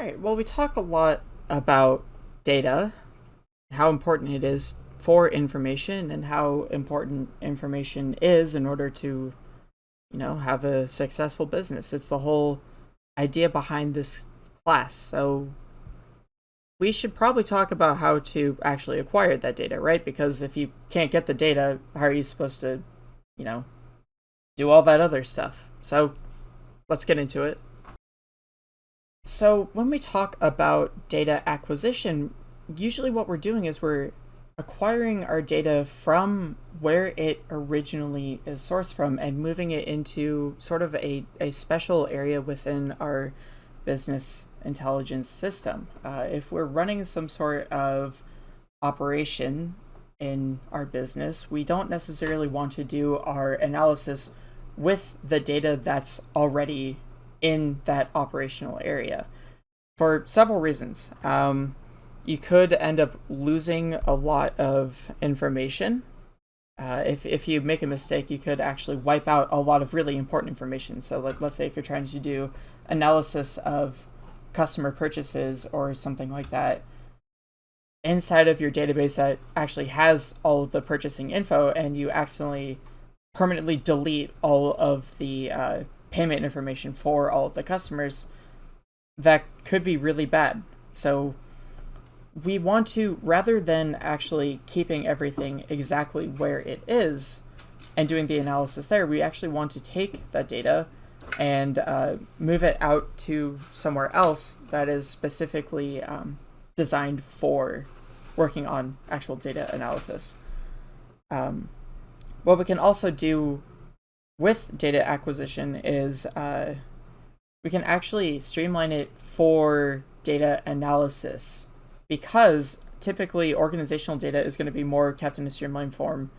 All right, well, we talk a lot about data, how important it is for information, and how important information is in order to, you know, have a successful business. It's the whole idea behind this class. So we should probably talk about how to actually acquire that data, right? Because if you can't get the data, how are you supposed to, you know, do all that other stuff? So let's get into it. So when we talk about data acquisition, usually what we're doing is we're acquiring our data from where it originally is sourced from and moving it into sort of a, a special area within our business intelligence system. Uh, if we're running some sort of operation in our business, we don't necessarily want to do our analysis with the data that's already in that operational area for several reasons. Um, you could end up losing a lot of information. Uh, if, if you make a mistake, you could actually wipe out a lot of really important information. So like, let's say if you're trying to do analysis of customer purchases or something like that inside of your database that actually has all of the purchasing info and you accidentally permanently delete all of the uh, payment information for all of the customers, that could be really bad. So we want to, rather than actually keeping everything exactly where it is and doing the analysis there, we actually want to take that data and uh, move it out to somewhere else that is specifically um, designed for working on actual data analysis. Um, what we can also do with data acquisition is uh, we can actually streamline it for data analysis because typically organizational data is going to be more kept in a streamlined form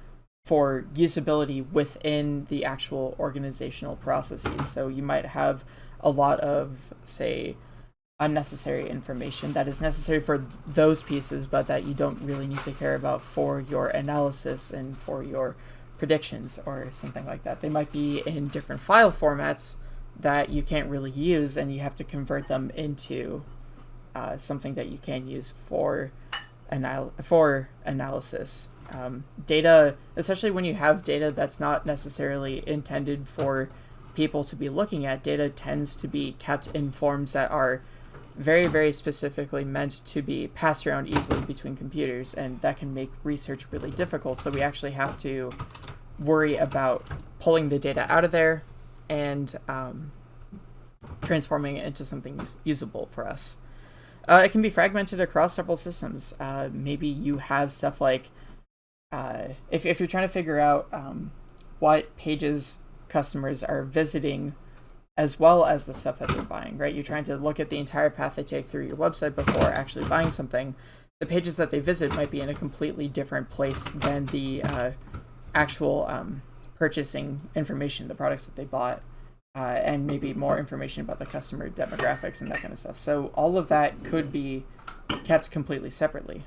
for usability within the actual organizational processes. So you might have a lot of, say, unnecessary information that is necessary for those pieces, but that you don't really need to care about for your analysis and for your predictions or something like that. They might be in different file formats that you can't really use and you have to convert them into uh, something that you can use for anal for analysis. Um, data, especially when you have data that's not necessarily intended for people to be looking at, data tends to be kept in forms that are very, very specifically meant to be passed around easily between computers, and that can make research really difficult. So we actually have to worry about pulling the data out of there and um, transforming it into something usable for us. Uh, it can be fragmented across several systems. Uh, maybe you have stuff like uh, if, if you're trying to figure out um, what pages customers are visiting as well as the stuff that they're buying, right? You're trying to look at the entire path they take through your website before actually buying something. The pages that they visit might be in a completely different place than the uh, actual um, purchasing information, the products that they bought, uh, and maybe more information about the customer demographics and that kind of stuff. So all of that could be kept completely separately.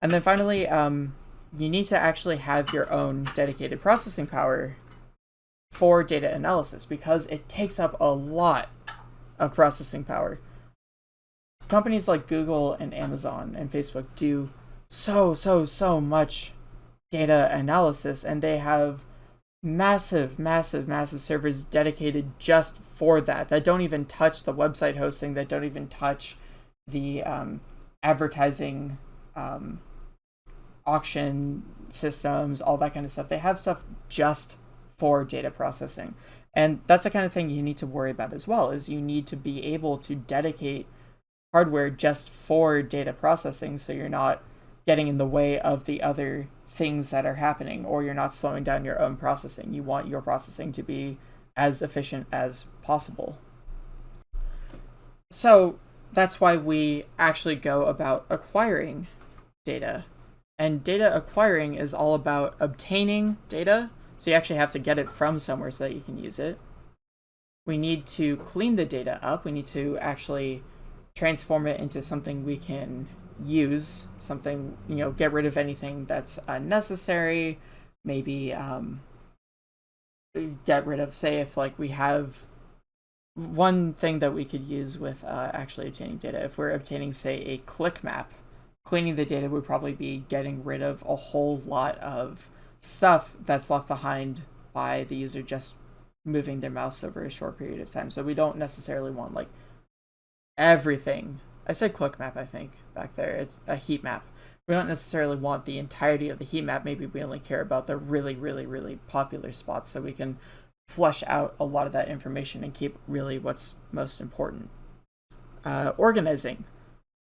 And then finally, um, you need to actually have your own dedicated processing power for data analysis because it takes up a lot of processing power. Companies like Google and Amazon and Facebook do so, so, so much data analysis and they have massive, massive, massive servers dedicated just for that, that don't even touch the website hosting, that don't even touch the um, advertising um, auction systems, all that kind of stuff. They have stuff just for data processing. And that's the kind of thing you need to worry about as well, is you need to be able to dedicate hardware just for data processing so you're not getting in the way of the other things that are happening or you're not slowing down your own processing. You want your processing to be as efficient as possible. So that's why we actually go about acquiring data and data acquiring is all about obtaining data, so you actually have to get it from somewhere so that you can use it. We need to clean the data up. We need to actually transform it into something we can use, something, you know, get rid of anything that's unnecessary, maybe um, get rid of, say, if like we have one thing that we could use with uh, actually obtaining data, if we're obtaining, say, a click map, cleaning the data would probably be getting rid of a whole lot of stuff that's left behind by the user just moving their mouse over a short period of time. So we don't necessarily want like everything. I said click map, I think, back there. It's a heat map. We don't necessarily want the entirety of the heat map. Maybe we only care about the really, really, really popular spots so we can flush out a lot of that information and keep really what's most important. Uh, organizing,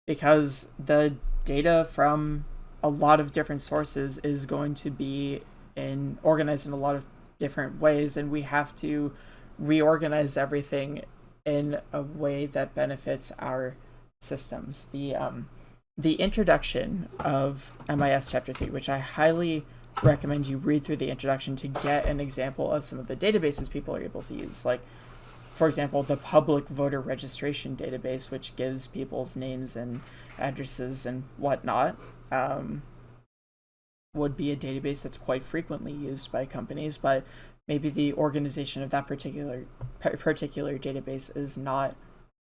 because the data from a lot of different sources is going to be in organized in a lot of different ways, and we have to reorganize everything in a way that benefits our systems. The um, the introduction of MIS Chapter 3, which I highly recommend you read through the introduction to get an example of some of the databases people are able to use. Like, for example, the public voter registration database, which gives people's names and addresses and whatnot, um, would be a database that's quite frequently used by companies, but maybe the organization of that particular particular database is not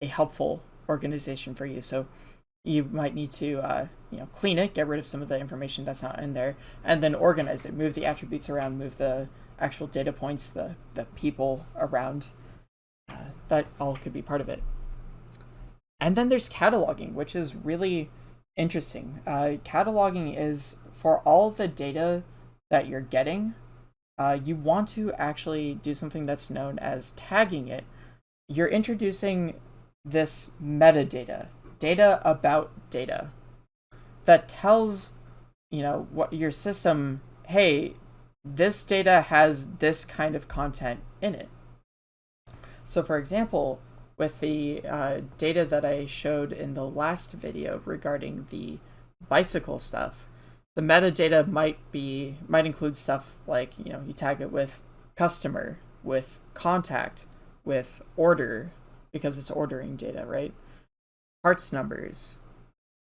a helpful organization for you. So you might need to uh, you know clean it, get rid of some of the information that's not in there, and then organize it, move the attributes around, move the actual data points, the the people around. Uh, that all could be part of it. And then there's cataloging, which is really interesting. Uh, cataloging is for all the data that you're getting. Uh, you want to actually do something that's known as tagging it. You're introducing this metadata data about data that tells you know what your system hey this data has this kind of content in it so for example with the uh, data that I showed in the last video regarding the bicycle stuff the metadata might be might include stuff like you know you tag it with customer with contact with order because it's ordering data right parts numbers,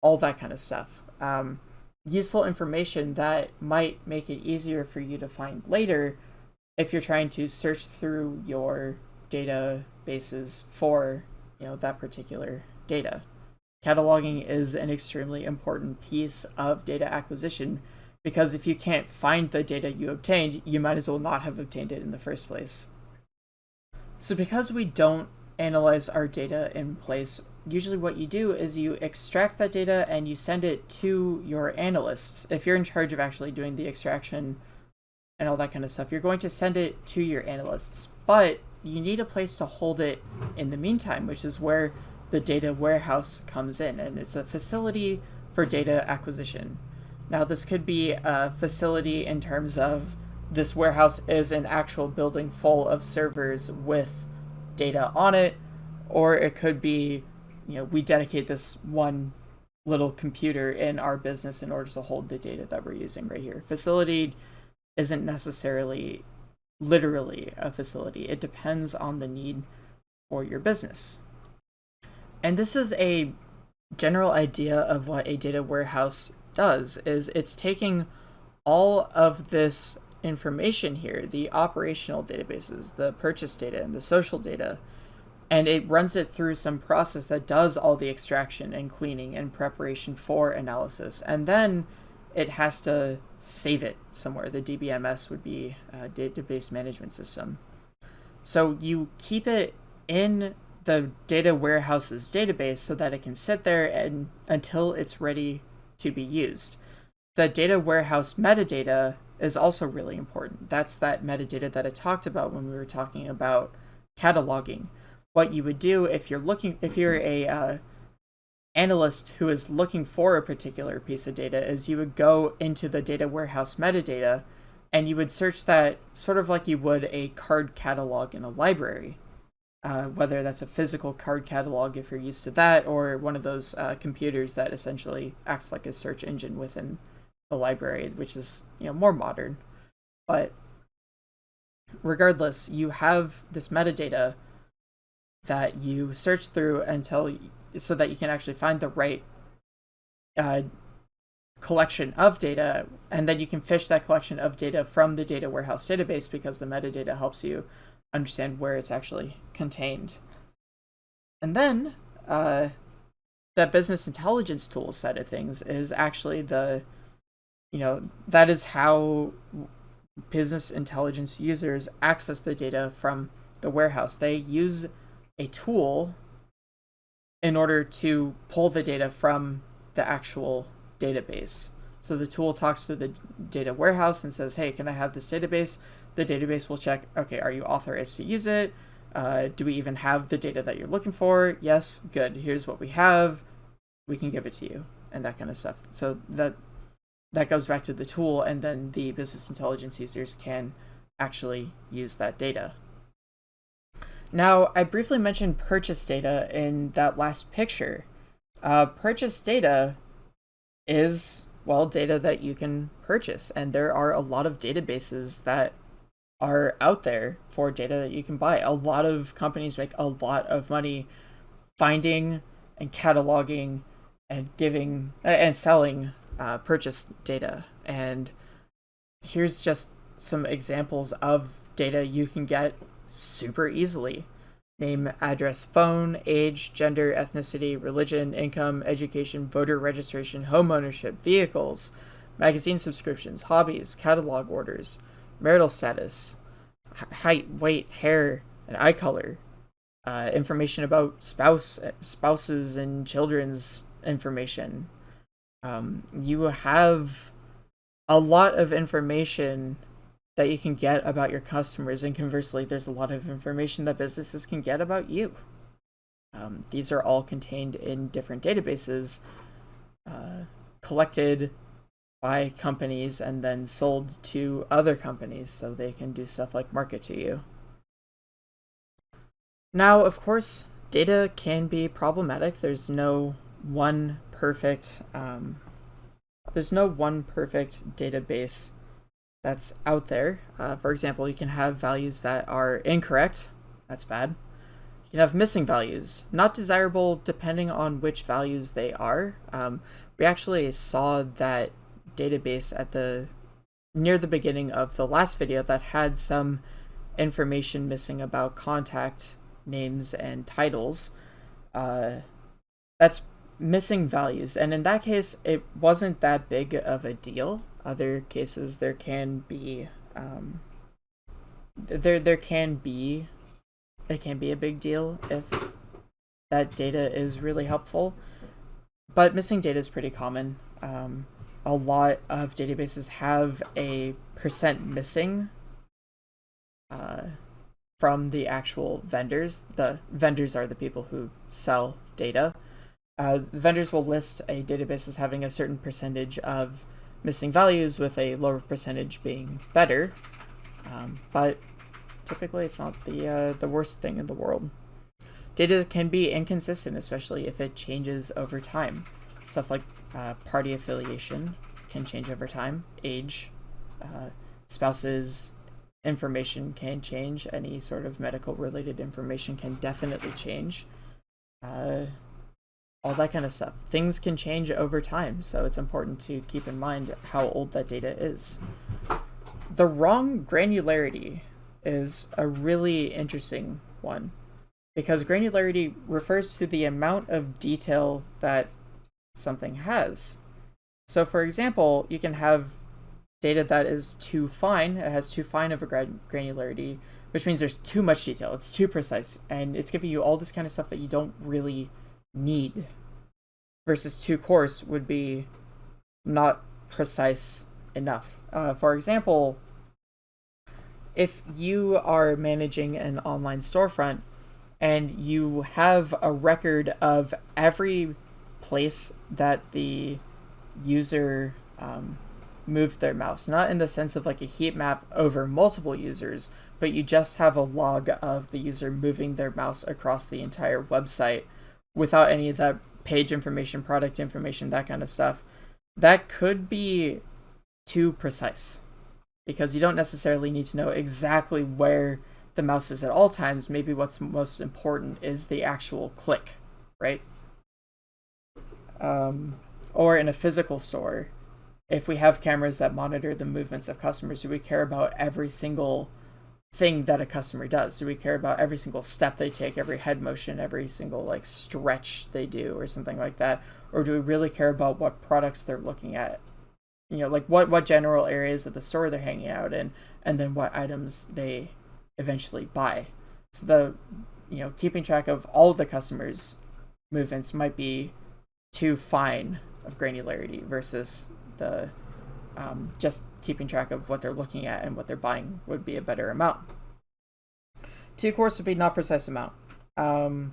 all that kind of stuff. Um, useful information that might make it easier for you to find later if you're trying to search through your databases for you know that particular data. Cataloging is an extremely important piece of data acquisition because if you can't find the data you obtained, you might as well not have obtained it in the first place. So because we don't analyze our data in place usually what you do is you extract that data and you send it to your analysts. If you're in charge of actually doing the extraction and all that kind of stuff, you're going to send it to your analysts. But you need a place to hold it in the meantime, which is where the data warehouse comes in. And it's a facility for data acquisition. Now, this could be a facility in terms of this warehouse is an actual building full of servers with data on it, or it could be you know, we dedicate this one little computer in our business in order to hold the data that we're using right here. Facility isn't necessarily literally a facility. It depends on the need for your business. And this is a general idea of what a data warehouse does is it's taking all of this information here, the operational databases, the purchase data and the social data, and it runs it through some process that does all the extraction and cleaning and preparation for analysis. And then it has to save it somewhere. The DBMS would be a database management system. So you keep it in the data warehouse's database so that it can sit there and until it's ready to be used. The data warehouse metadata is also really important. That's that metadata that I talked about when we were talking about cataloging what you would do if you're looking if you're a uh, analyst who is looking for a particular piece of data is you would go into the data warehouse metadata and you would search that sort of like you would a card catalog in a library uh, whether that's a physical card catalog if you're used to that or one of those uh, computers that essentially acts like a search engine within the library which is you know more modern. But regardless you have this metadata that you search through until so that you can actually find the right uh, collection of data and then you can fish that collection of data from the data warehouse database because the metadata helps you understand where it's actually contained. And then uh, that business intelligence tool side of things is actually the, you know, that is how business intelligence users access the data from the warehouse. They use a tool in order to pull the data from the actual database. So the tool talks to the data warehouse and says, hey, can I have this database? The database will check, okay, are you authorized to use it? Uh, do we even have the data that you're looking for? Yes, good. Here's what we have. We can give it to you and that kind of stuff. So that that goes back to the tool and then the business intelligence users can actually use that data. Now, I briefly mentioned purchase data in that last picture. Uh, purchase data is, well, data that you can purchase, and there are a lot of databases that are out there for data that you can buy. A lot of companies make a lot of money finding and cataloging and giving and selling uh, purchase data. And here's just some examples of data you can get super easily. Name, address, phone, age, gender, ethnicity, religion, income, education, voter registration, homeownership, vehicles, magazine subscriptions, hobbies, catalog orders, marital status, height, weight, hair, and eye color, uh, information about spouse, spouses and children's information. Um, you have a lot of information that you can get about your customers, and conversely, there's a lot of information that businesses can get about you. Um, these are all contained in different databases uh, collected by companies and then sold to other companies so they can do stuff like market to you. Now, of course, data can be problematic. There's no one perfect um, there's no one perfect database that's out there. Uh, for example, you can have values that are incorrect. That's bad. You can have missing values, not desirable depending on which values they are. Um, we actually saw that database at the near the beginning of the last video that had some information missing about contact names and titles. Uh, that's missing values, and in that case, it wasn't that big of a deal. Other cases, there can be um, there there can be it can be a big deal if that data is really helpful. But missing data is pretty common. Um, a lot of databases have a percent missing uh, from the actual vendors. The vendors are the people who sell data. Uh, vendors will list a database as having a certain percentage of missing values with a lower percentage being better, um, but typically it's not the, uh, the worst thing in the world. Data can be inconsistent, especially if it changes over time. Stuff like uh, party affiliation can change over time, age, uh, spouses information can change, any sort of medical related information can definitely change. Uh, all that kind of stuff. Things can change over time, so it's important to keep in mind how old that data is. The wrong granularity is a really interesting one because granularity refers to the amount of detail that something has. So for example, you can have data that is too fine, it has too fine of a granularity, which means there's too much detail, it's too precise, and it's giving you all this kind of stuff that you don't really need. Versus too coarse would be not precise enough. Uh, for example, if you are managing an online storefront and you have a record of every place that the user um, moved their mouse, not in the sense of like a heat map over multiple users, but you just have a log of the user moving their mouse across the entire website without any of that page information, product information, that kind of stuff. That could be too precise because you don't necessarily need to know exactly where the mouse is at all times. Maybe what's most important is the actual click, right? Um, or in a physical store, if we have cameras that monitor the movements of customers, do we care about every single thing that a customer does? Do we care about every single step they take, every head motion, every single like stretch they do or something like that? Or do we really care about what products they're looking at? You know, like what what general areas of the store they're hanging out in and then what items they eventually buy. So the you know, keeping track of all the customers' movements might be too fine of granularity versus the um, just keeping track of what they're looking at and what they're buying would be a better amount. Too coarse would be not precise amount. Um,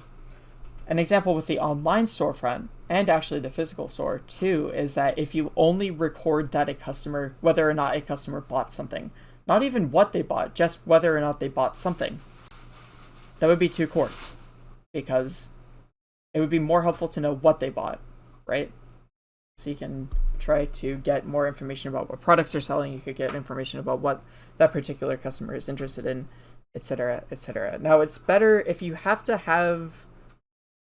an example with the online storefront and actually the physical store too is that if you only record that a customer, whether or not a customer bought something, not even what they bought, just whether or not they bought something, that would be too coarse because it would be more helpful to know what they bought, right? So you can try to get more information about what products they're selling. You could get information about what that particular customer is interested in, etc., etc. Now, it's better if you have to have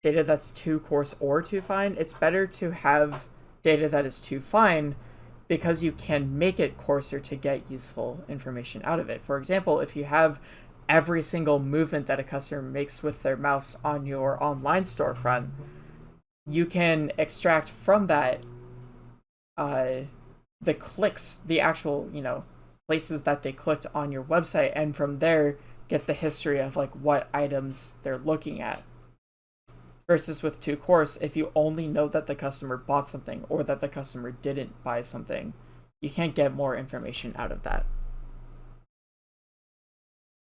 data that's too coarse or too fine. It's better to have data that is too fine because you can make it coarser to get useful information out of it. For example, if you have every single movement that a customer makes with their mouse on your online storefront, you can extract from that uh, the clicks, the actual, you know, places that they clicked on your website, and from there get the history of like what items they're looking at. Versus with too coarse, if you only know that the customer bought something or that the customer didn't buy something, you can't get more information out of that.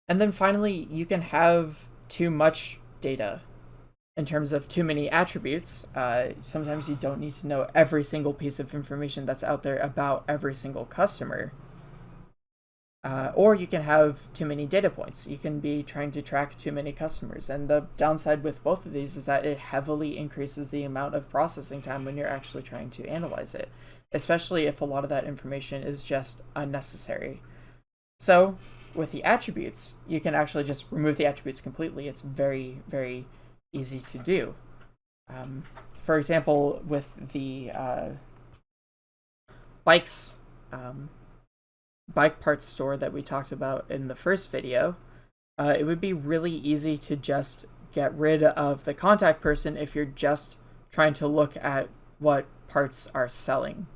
And then finally, you can have too much data in terms of too many attributes. Uh, sometimes you don't need to know every single piece of information that's out there about every single customer. Uh, or you can have too many data points. You can be trying to track too many customers. And the downside with both of these is that it heavily increases the amount of processing time when you're actually trying to analyze it, especially if a lot of that information is just unnecessary. So with the attributes, you can actually just remove the attributes completely. It's very, very easy to do. Um, for example, with the uh, bikes, um, bike parts store that we talked about in the first video, uh, it would be really easy to just get rid of the contact person if you're just trying to look at what parts are selling.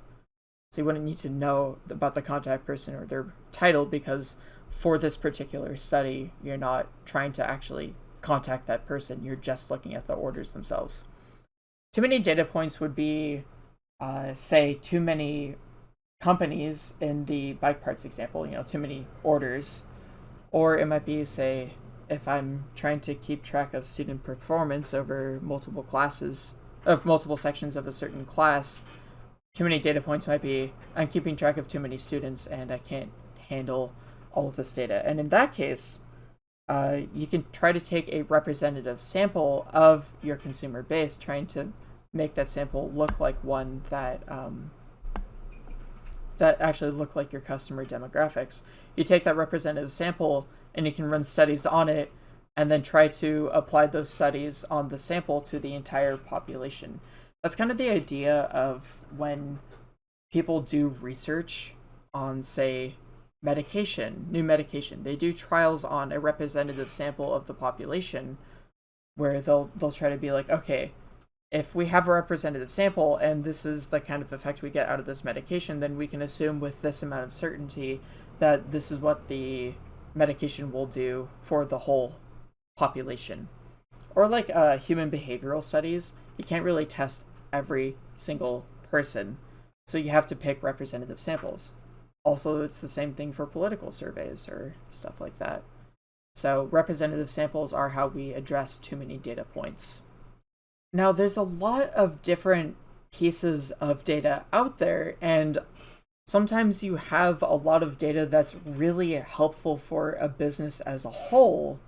So you wouldn't need to know about the contact person or their title because for this particular study, you're not trying to actually contact that person. You're just looking at the orders themselves. Too many data points would be, uh, say, too many companies in the bike parts example, you know, too many orders. Or it might be, say, if I'm trying to keep track of student performance over multiple classes, of multiple sections of a certain class, too many data points might be, I'm keeping track of too many students and I can't handle all of this data. And in that case, uh, you can try to take a representative sample of your consumer base, trying to make that sample look like one that um, that actually look like your customer demographics. You take that representative sample and you can run studies on it and then try to apply those studies on the sample to the entire population. That's kind of the idea of when people do research on, say, medication, new medication. They do trials on a representative sample of the population where they'll they'll try to be like, okay, if we have a representative sample and this is the kind of effect we get out of this medication, then we can assume with this amount of certainty that this is what the medication will do for the whole population. Or like uh, human behavioral studies, you can't really test every single person, so you have to pick representative samples. Also, it's the same thing for political surveys or stuff like that. So representative samples are how we address too many data points. Now, there's a lot of different pieces of data out there, and sometimes you have a lot of data that's really helpful for a business as a whole,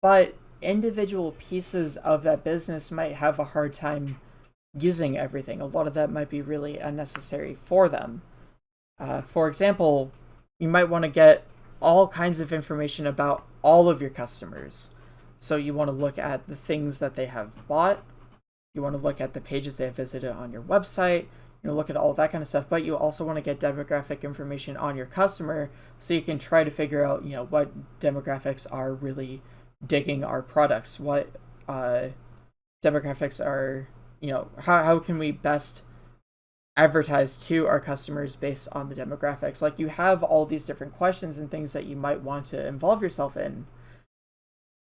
but individual pieces of that business might have a hard time using everything. A lot of that might be really unnecessary for them. Uh, for example, you might want to get all kinds of information about all of your customers. So you want to look at the things that they have bought. You want to look at the pages they have visited on your website. you know look at all that kind of stuff but you also want to get demographic information on your customer so you can try to figure out you know what demographics are really digging our products what uh, demographics are you know how, how can we best advertise to our customers based on the demographics. Like you have all these different questions and things that you might want to involve yourself in.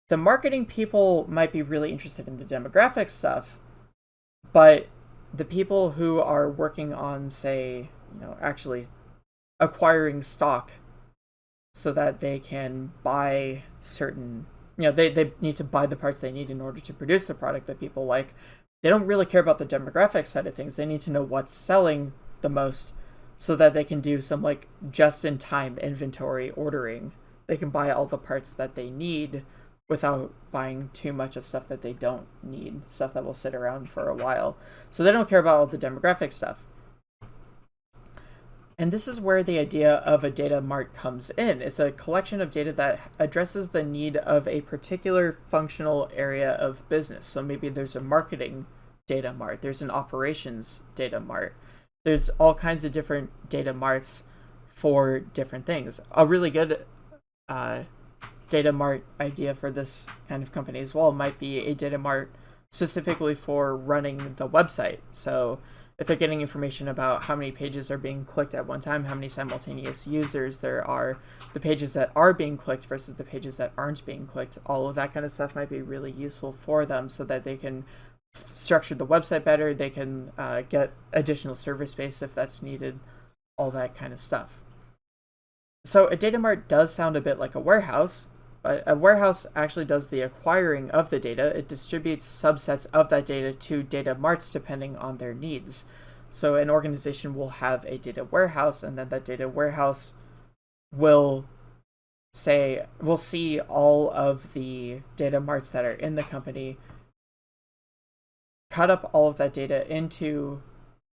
The marketing people might be really interested in the demographic stuff but the people who are working on say you know actually acquiring stock so that they can buy certain you know they, they need to buy the parts they need in order to produce the product that people like they don't really care about the demographic side of things they need to know what's selling the most so that they can do some like just in time inventory ordering they can buy all the parts that they need without buying too much of stuff that they don't need, stuff that will sit around for a while. So they don't care about all the demographic stuff. And this is where the idea of a data mart comes in. It's a collection of data that addresses the need of a particular functional area of business. So maybe there's a marketing data mart, there's an operations data mart, there's all kinds of different data marts for different things. A really good uh, data mart idea for this kind of company as well might be a data mart specifically for running the website. So if they're getting information about how many pages are being clicked at one time, how many simultaneous users there are, the pages that are being clicked versus the pages that aren't being clicked, all of that kind of stuff might be really useful for them so that they can structure the website better, they can uh, get additional server space if that's needed, all that kind of stuff. So a data mart does sound a bit like a warehouse, but a warehouse actually does the acquiring of the data. It distributes subsets of that data to data marts depending on their needs. So an organization will have a data warehouse, and then that data warehouse will say, will see all of the data marts that are in the company, cut up all of that data into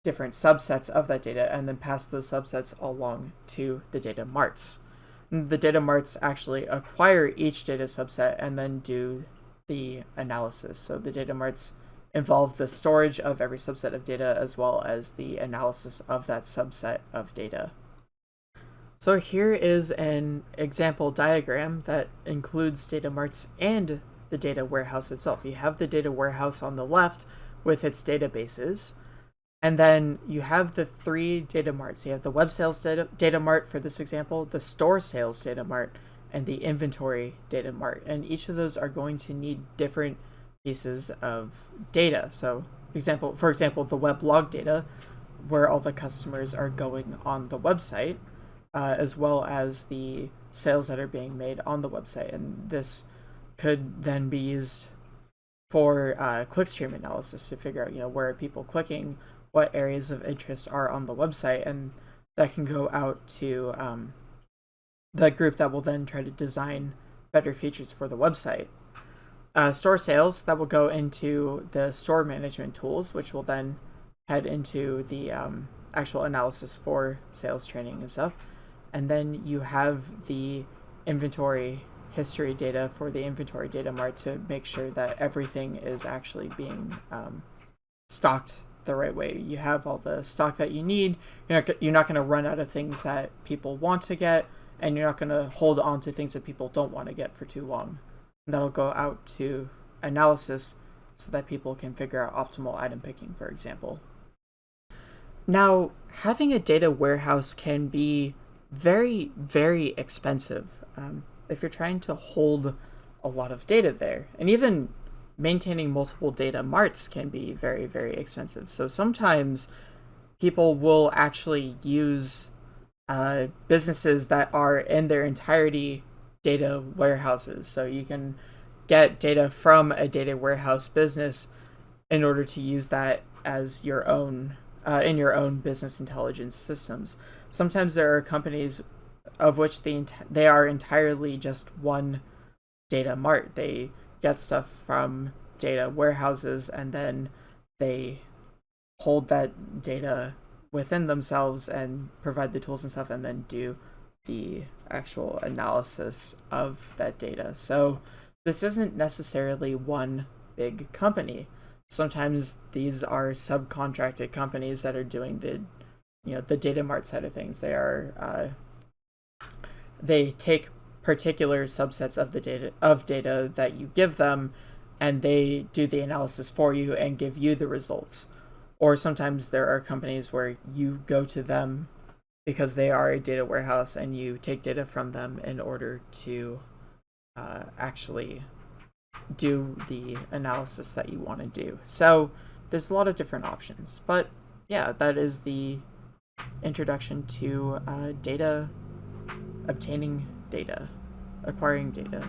different subsets of that data, and then pass those subsets along to the data marts the data marts actually acquire each data subset and then do the analysis. So the data marts involve the storage of every subset of data as well as the analysis of that subset of data. So here is an example diagram that includes data marts and the data warehouse itself. You have the data warehouse on the left with its databases, and then you have the three data marts. You have the web sales data, data mart for this example, the store sales data mart, and the inventory data mart. And each of those are going to need different pieces of data. So example, for example, the web log data, where all the customers are going on the website, uh, as well as the sales that are being made on the website. And this could then be used for uh, clickstream analysis to figure out, you know, where are people clicking, what areas of interest are on the website, and that can go out to um, the group that will then try to design better features for the website. Uh, store sales, that will go into the store management tools, which will then head into the um, actual analysis for sales training and stuff. And then you have the inventory history data for the inventory data mart to make sure that everything is actually being um, stocked the right way. You have all the stock that you need. You're not, you're not going to run out of things that people want to get, and you're not going to hold on to things that people don't want to get for too long. And that'll go out to analysis so that people can figure out optimal item picking, for example. Now, having a data warehouse can be very, very expensive um, if you're trying to hold a lot of data there. And even maintaining multiple data marts can be very, very expensive. So sometimes people will actually use uh, businesses that are in their entirety data warehouses. So you can get data from a data warehouse business in order to use that as your own uh, in your own business intelligence systems. Sometimes there are companies of which they they are entirely just one data mart. They get stuff from data warehouses and then they hold that data within themselves and provide the tools and stuff and then do the actual analysis of that data. So this isn't necessarily one big company. sometimes these are subcontracted companies that are doing the you know the data mart side of things they are uh, they take particular subsets of the data of data that you give them and they do the analysis for you and give you the results or sometimes there are companies where you go to them because they are a data warehouse and you take data from them in order to uh, actually do the analysis that you want to do. So there's a lot of different options. But yeah, that is the introduction to uh, data, obtaining data, acquiring data.